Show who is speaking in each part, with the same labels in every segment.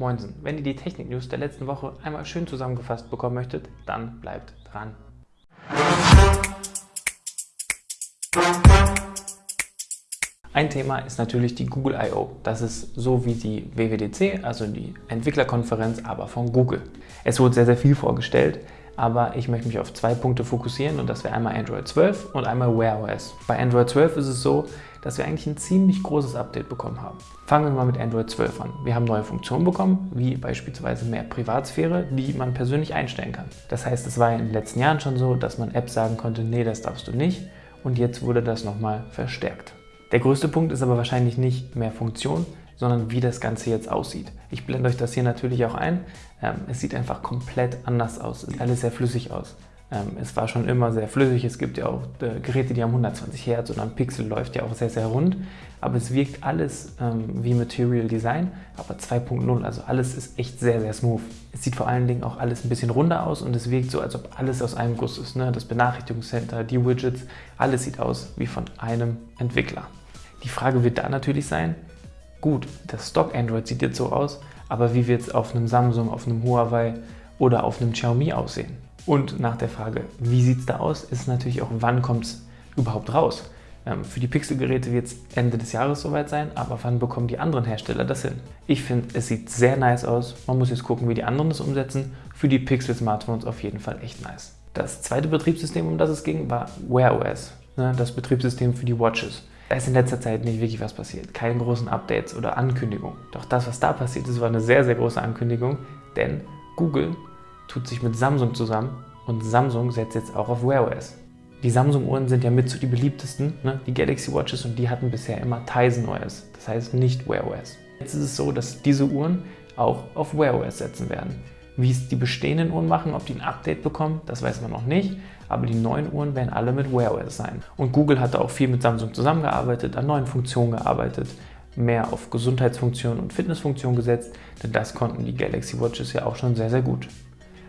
Speaker 1: Moinsen, wenn ihr die Technik-News der letzten Woche einmal schön zusammengefasst bekommen möchtet, dann bleibt dran. Ein Thema ist natürlich die Google I.O. Das ist so wie die WWDC, also die Entwicklerkonferenz, aber von Google. Es wurde sehr, sehr viel vorgestellt, aber ich möchte mich auf zwei Punkte fokussieren und das wäre einmal Android 12 und einmal Wear OS. Bei Android 12 ist es so, dass wir eigentlich ein ziemlich großes Update bekommen haben. Fangen wir mal mit Android 12 an. Wir haben neue Funktionen bekommen, wie beispielsweise mehr Privatsphäre, die man persönlich einstellen kann. Das heißt, es war in den letzten Jahren schon so, dass man Apps sagen konnte, nee, das darfst du nicht und jetzt wurde das nochmal verstärkt. Der größte Punkt ist aber wahrscheinlich nicht mehr Funktion, sondern wie das Ganze jetzt aussieht. Ich blende euch das hier natürlich auch ein. Ähm, es sieht einfach komplett anders aus. Es sieht alles sehr flüssig aus. Ähm, es war schon immer sehr flüssig. Es gibt ja auch äh, Geräte, die haben 120 Hertz und ein Pixel läuft ja auch sehr, sehr rund. Aber es wirkt alles ähm, wie Material Design, aber 2.0. Also alles ist echt sehr, sehr smooth. Es sieht vor allen Dingen auch alles ein bisschen runder aus und es wirkt so, als ob alles aus einem Guss ist. Ne? Das Benachrichtigungscenter, die Widgets, alles sieht aus wie von einem Entwickler. Die Frage wird da natürlich sein, gut, das Stock Android sieht jetzt so aus, aber wie wird es auf einem Samsung, auf einem Huawei oder auf einem Xiaomi aussehen? Und nach der Frage, wie sieht es da aus, ist natürlich auch, wann kommt es überhaupt raus? Ähm, für die Pixel-Geräte wird es Ende des Jahres soweit sein, aber wann bekommen die anderen Hersteller das hin? Ich finde, es sieht sehr nice aus. Man muss jetzt gucken, wie die anderen das umsetzen. Für die Pixel-Smartphones auf jeden Fall echt nice. Das zweite Betriebssystem, um das es ging, war Wear OS, ne, das Betriebssystem für die Watches. Da ist in letzter Zeit nicht wirklich was passiert. Keine großen Updates oder Ankündigungen. Doch das, was da passiert ist, war eine sehr, sehr große Ankündigung, denn Google tut sich mit Samsung zusammen und Samsung setzt jetzt auch auf Wear OS. Die Samsung-Uhren sind ja mit zu die beliebtesten, ne? die Galaxy Watches, und die hatten bisher immer Tizen OS, das heißt nicht Wear OS. Jetzt ist es so, dass diese Uhren auch auf Wear OS setzen werden. Wie es die bestehenden Uhren machen, ob die ein Update bekommen, das weiß man noch nicht, aber die neuen Uhren werden alle mit Wear OS sein. Und Google hat auch viel mit Samsung zusammengearbeitet, an neuen Funktionen gearbeitet, mehr auf Gesundheitsfunktionen und Fitnessfunktionen gesetzt, denn das konnten die Galaxy Watches ja auch schon sehr, sehr gut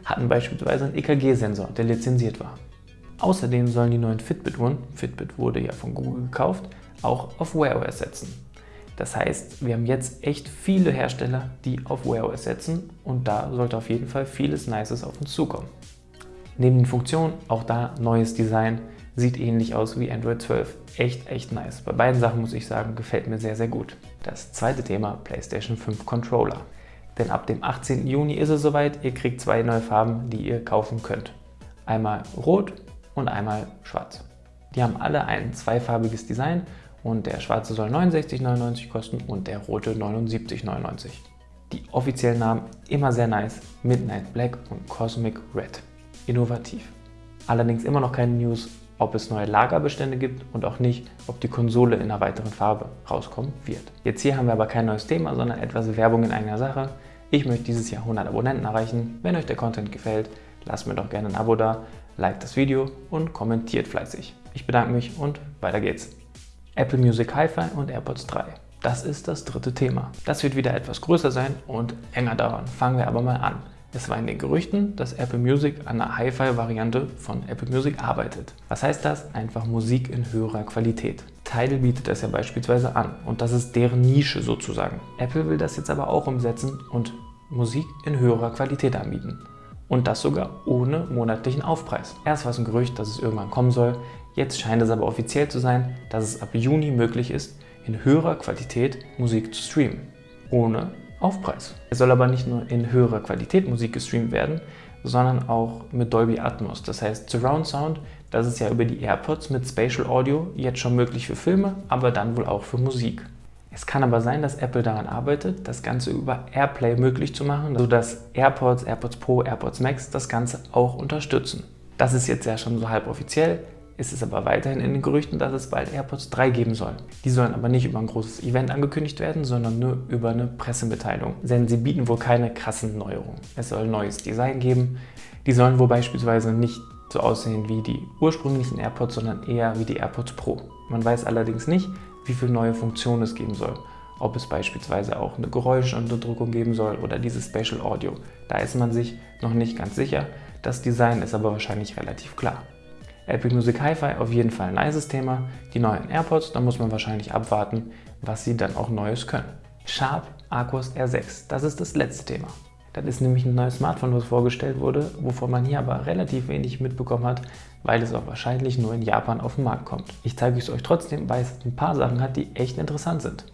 Speaker 1: hatten beispielsweise einen EKG-Sensor, der lizenziert war. Außerdem sollen die neuen Fitbit-Uhren, Fitbit wurde ja von Google gekauft, auch auf Wear OS setzen. Das heißt, wir haben jetzt echt viele Hersteller, die auf Wear OS setzen und da sollte auf jeden Fall vieles Nices auf uns zukommen. Neben den Funktionen auch da neues Design, sieht ähnlich aus wie Android 12. Echt, echt nice. Bei beiden Sachen muss ich sagen, gefällt mir sehr, sehr gut. Das zweite Thema, PlayStation 5 Controller. Denn ab dem 18. Juni ist es soweit, ihr kriegt zwei neue Farben, die ihr kaufen könnt. Einmal rot und einmal schwarz. Die haben alle ein zweifarbiges Design und der schwarze soll 69,99 kosten und der rote 79,99. Die offiziellen Namen immer sehr nice, Midnight Black und Cosmic Red. Innovativ. Allerdings immer noch keine News, ob es neue Lagerbestände gibt und auch nicht, ob die Konsole in einer weiteren Farbe rauskommen wird. Jetzt hier haben wir aber kein neues Thema, sondern etwas Werbung in eigener Sache. Ich möchte dieses Jahr 100 Abonnenten erreichen. Wenn euch der Content gefällt, lasst mir doch gerne ein Abo da, liked das Video und kommentiert fleißig. Ich bedanke mich und weiter geht's. Apple Music Hi-Fi und AirPods 3. Das ist das dritte Thema. Das wird wieder etwas größer sein und enger dauern. Fangen wir aber mal an. Es war in den Gerüchten, dass Apple Music an einer Hi-Fi-Variante von Apple Music arbeitet. Was heißt das? Einfach Musik in höherer Qualität. Tidal bietet das ja beispielsweise an und das ist deren Nische sozusagen. Apple will das jetzt aber auch umsetzen und Musik in höherer Qualität anbieten. Und das sogar ohne monatlichen Aufpreis. Erst war es ein Gerücht, dass es irgendwann kommen soll, jetzt scheint es aber offiziell zu sein, dass es ab Juni möglich ist, in höherer Qualität Musik zu streamen. Ohne Aufpreis. Es soll aber nicht nur in höherer Qualität Musik gestreamt werden, sondern auch mit Dolby Atmos. Das heißt Surround Sound, das ist ja über die AirPods mit Spatial Audio jetzt schon möglich für Filme, aber dann wohl auch für Musik. Es kann aber sein, dass Apple daran arbeitet, das Ganze über AirPlay möglich zu machen, sodass AirPods, AirPods Pro, AirPods Max das Ganze auch unterstützen. Das ist jetzt ja schon so halb offiziell ist es aber weiterhin in den Gerüchten, dass es bald AirPods 3 geben soll. Die sollen aber nicht über ein großes Event angekündigt werden, sondern nur über eine Pressemitteilung. Denn sie bieten wohl keine krassen Neuerungen. Es soll ein neues Design geben. Die sollen wohl beispielsweise nicht so aussehen wie die ursprünglichen AirPods, sondern eher wie die AirPods Pro. Man weiß allerdings nicht, wie viele neue Funktionen es geben soll. Ob es beispielsweise auch eine Geräuschunterdrückung geben soll oder dieses Spatial Audio. Da ist man sich noch nicht ganz sicher. Das Design ist aber wahrscheinlich relativ klar. Apple Music Hi-Fi auf jeden Fall ein nices Thema. Die neuen AirPods, da muss man wahrscheinlich abwarten, was sie dann auch Neues können. Sharp Arcos R6. Das ist das letzte Thema. Das ist nämlich ein neues Smartphone, was vorgestellt wurde, wovon man hier aber relativ wenig mitbekommen hat, weil es auch wahrscheinlich nur in Japan auf den Markt kommt. Ich zeige es euch trotzdem, weil es ein paar Sachen hat, die echt interessant sind.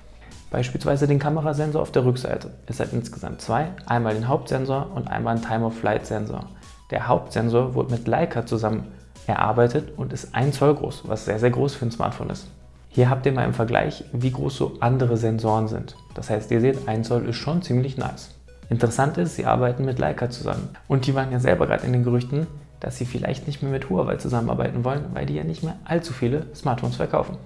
Speaker 1: Beispielsweise den Kamerasensor auf der Rückseite. Es hat insgesamt zwei, einmal den Hauptsensor und einmal einen Time-of-Flight-Sensor. Der Hauptsensor wurde mit Leica zusammen erarbeitet und ist 1 Zoll groß, was sehr, sehr groß für ein Smartphone ist. Hier habt ihr mal im Vergleich, wie groß so andere Sensoren sind. Das heißt, ihr seht, 1 Zoll ist schon ziemlich nice. Interessant ist, sie arbeiten mit Leica zusammen. Und die waren ja selber gerade in den Gerüchten, dass sie vielleicht nicht mehr mit Huawei zusammenarbeiten wollen, weil die ja nicht mehr allzu viele Smartphones verkaufen.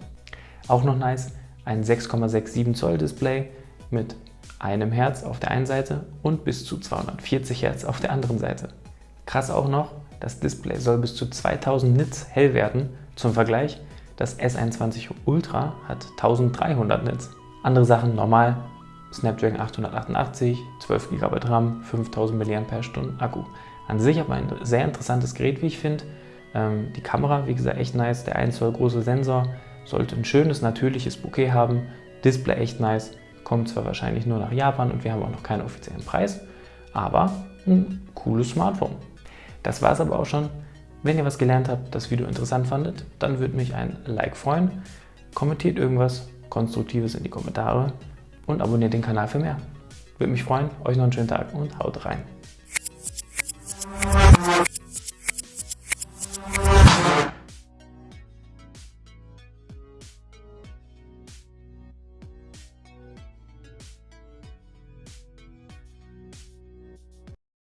Speaker 1: Auch noch nice, ein 6,67 Zoll Display mit einem Herz auf der einen Seite und bis zu 240 Hertz auf der anderen Seite. Krass auch noch, das Display soll bis zu 2000 Nits hell werden. Zum Vergleich, das S21 Ultra hat 1300 Nits. Andere Sachen normal, Snapdragon 888, 12 GB RAM, 5000 mAh Akku. An sich aber ein sehr interessantes Gerät, wie ich finde. Ähm, die Kamera, wie gesagt, echt nice. Der 1 Zoll große Sensor sollte ein schönes, natürliches Bouquet haben. Display echt nice. Kommt zwar wahrscheinlich nur nach Japan und wir haben auch noch keinen offiziellen Preis, aber ein cooles Smartphone. Das war es aber auch schon. Wenn ihr was gelernt habt, das Video interessant fandet, dann würde mich ein Like freuen. Kommentiert irgendwas Konstruktives in die Kommentare und abonniert den Kanal für mehr. Würde mich freuen. Euch noch einen schönen Tag und haut rein.